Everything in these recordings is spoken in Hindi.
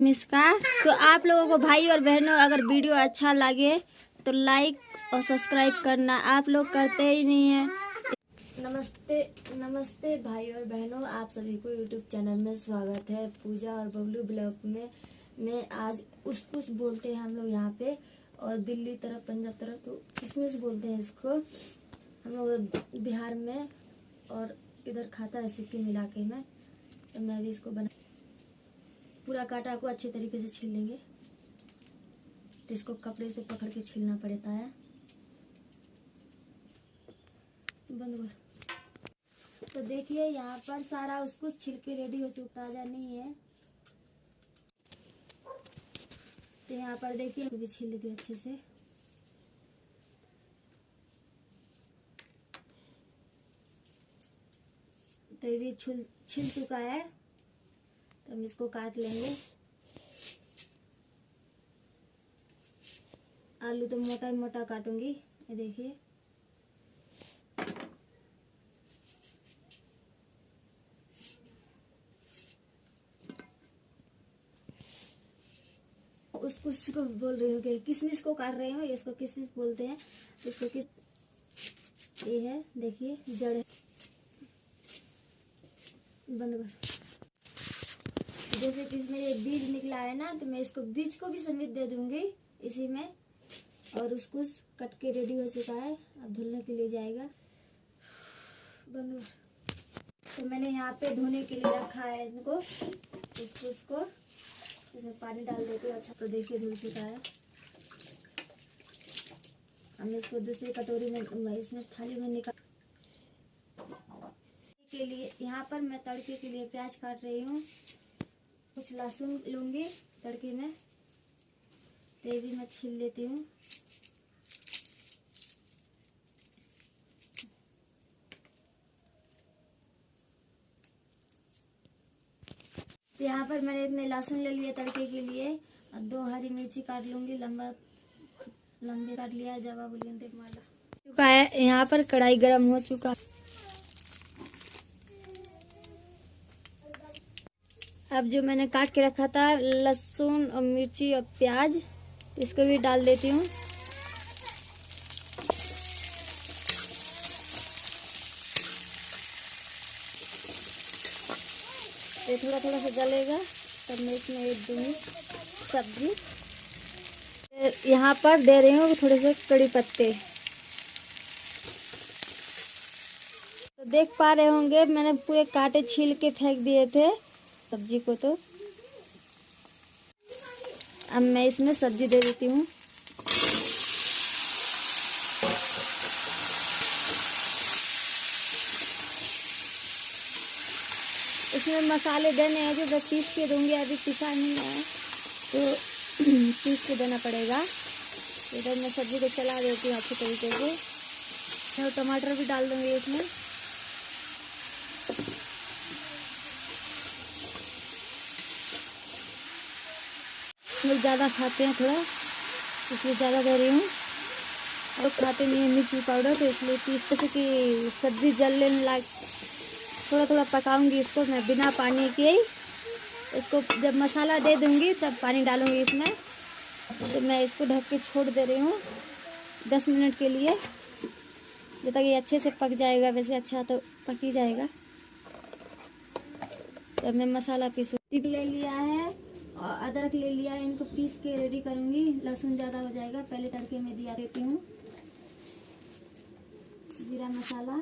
मिसका तो आप लोगों को भाई और बहनों, अगर वीडियो अच्छा लगे तो लाइक और सब्सक्राइब करना आप लोग करते ही नहीं है। नमस्ते नमस्ते भाई और बहनों, आप सभी को यूट्यूब चैनल में स्वागत है। पूजा और बबलू ब्लॉग में में आज उस कुछ बोलते हैं हम लोग यहाँ पे, और दिल्ली तरफ़, पंजाब तरफ़ तो किसमिस बोलते हैं इसको? हम लोग बिहार में और इधर खाता है मिला के मैं तो मैं भी इसको बना पूरा काटा को अच्छे तरीके से छील लेंगे। तो इसको कपड़े से पकड़ के छीलना पड़ता है। बंद कर तो देखिए, यहाँ पर सारा उसको छिल के रेडी हो चुका ताज़ा नहीं है। तो यहाँ पर देखिए भी छील लेती अच्छे से। तो ये भी छिल चुका है। तो हम इसको काट लेंगे। आलू तो मोटा मोटा काटूँगी, ये देखिए। उसको उसको बोल रही हूँ कि किसमिस को काट रहे हो इसको किसमिस बोलते हैं। इसको किस ये है, देखिए, जड़। बंद कर। जैसे कि इसमें ये बीज निकला है ना तो मैं इसको बीज को भी समेत दे दूँगी इसी में। और उसको कट के रेडी हो चुका है। अब धुलने के लिए जाएगा। बंद तो मैंने यहाँ पे धोने के लिए रखा है इनको। इसको उसको, इसमें पानी डाल देती हूँ। अच्छा तो देखिए धुल चुका है। हम इसको दूसरी कटोरी में, इसमें थाली में निकाल के लिए, यहाँ पर मैं तड़के के लिए प्याज काट रही हूँ। कुछ लहसुन लूँगी, तड़के में। तो भी मैं छील लेती हूँ। तो यहाँ पर मैंने इतने लहसुन ले लिया तड़के के लिए। और दो हरी मिर्ची काट लूँगी, लंबा लंबे काट लिया, जवाब बोलिए माला। चुका है, यहाँ पर कढ़ाई गर्म हो चुका अब जो मैंने काट के रखा था, लहसुन और मिर्ची और प्याज, इसको भी डाल देती हूँ। ये थोड़ा थोड़ा सा जलेगा, तब मैं इसमें एक दूँगी सब्ज़ी। यहाँ पर दे रही हूँ थोड़े से कड़ी पत्ते। तो देख पा रहे होंगे, मैंने पूरे कांटे छील के फेंक दिए थे। सब्ज़ी को तो। अब मैं इसमें सब्ज़ी दे देती हूँ। इसमें मसाले देने हैं जो मैं पीस के दूँगी, अभी पिसा नहीं है तो पीस के देना पड़ेगा। इधर मैं सब्ज़ी को चला देती हूँ अच्छे तरीके से। और टमाटर भी डाल दूँगी इसमें। लोग ज़्यादा खाते हैं थोड़ा, इसलिए ज़्यादा दे रही हूँ। और खाते नहीं है, मिर्ची पाउडर तो इसलिए पीस जैसे कि सब्ज़ी जलने लाग थोड़ा थोड़ा पकाऊँगी इसको मैं बिना पानी के। ही इसको जब मसाला दे दूँगी, तब पानी डालूँगी इसमें। तो मैं इसको ढक के छोड़ दे रही हूँ, दस मिनट के लिए। जब तक ये अच्छे से पक जाएगा, वैसे अच्छा तो पक ही जाएगा। तब मैं मसाला पीस ले लिया है। और अदरक ले लिया है इनको पीस के रेडी करूँगी। लहसुन ज़्यादा हो जाएगा, पहले तड़के में दिया देती हूँ। जीरा मसाला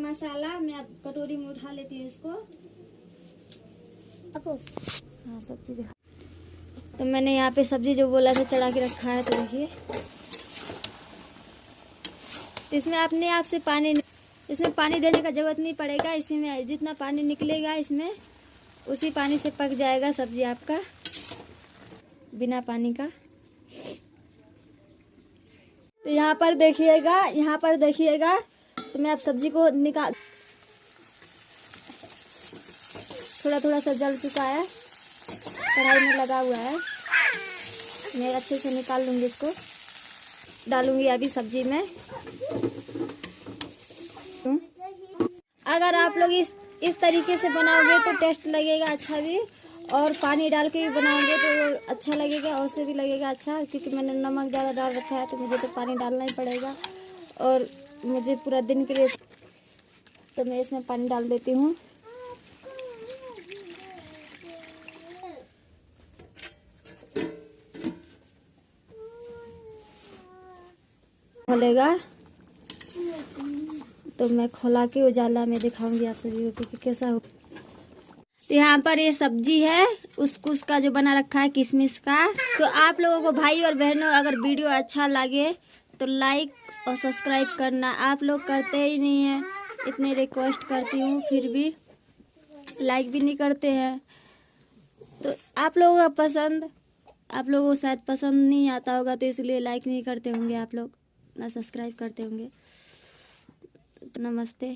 मसाला, मैं अब कटोरी में उठा लेती हूँ इसको। हाँ सब्ज़ी तो मैंने यहाँ पे सब्ज़ी जो बोला था, चढ़ा के रखा है तो देखिए। इसमें अपने आप से पानी इसमें पानी देने का ज़रूरत नहीं पड़ेगा, इसी में जितना पानी निकलेगा इसमें, उसी पानी से पक जाएगा सब्ज़ी आपका, बिना पानी का। तो यहाँ पर देखिएगा, यहाँ पर देखिएगा तो मैं अब सब्ज़ी को निकाल थोड़ा थोड़ा सा जल चुका है, कढ़ाई में लगा हुआ है। मैं अच्छे से निकाल लूँगी इसको, डालूँगी अभी सब्ज़ी में। अगर आप लोग इस इस तरीके से बनाओगे तो टेस्ट लगेगा अच्छा भी, और पानी डाल के भी बनाओगे तो अच्छा लगेगा, और से भी लगेगा अच्छा क्योंकि मैंने नमक ज़्यादा डाल रखा है तो मुझे तो पानी डालना ही पड़ेगा, और मुझे पूरा दिन के लिए तो मैं इसमें पानी डाल देती हूँ। खोलेगा। तो मैं खोला के उजाला में दिखाऊँगी आप सभी को कि कैसा हो। तो यहाँ पर ये सब्ज़ी है उसकुस का जो बना रखा है किशमिश का। तो आप लोगों को भाई और बहनों, अगर वीडियो अच्छा लगे तो लाइक और सब्सक्राइब करना आप लोग करते ही नहीं हैं। इतने रिक्वेस्ट करती हूँ, फिर भी लाइक भी नहीं करते हैं। तो आप लोगों का पसंद, आप लोगों को शायद पसंद नहीं आता होगा तो इसलिए लाइक नहीं करते होंगे आप लोग, ना सब्सक्राइब करते होंगे। नमस्ते।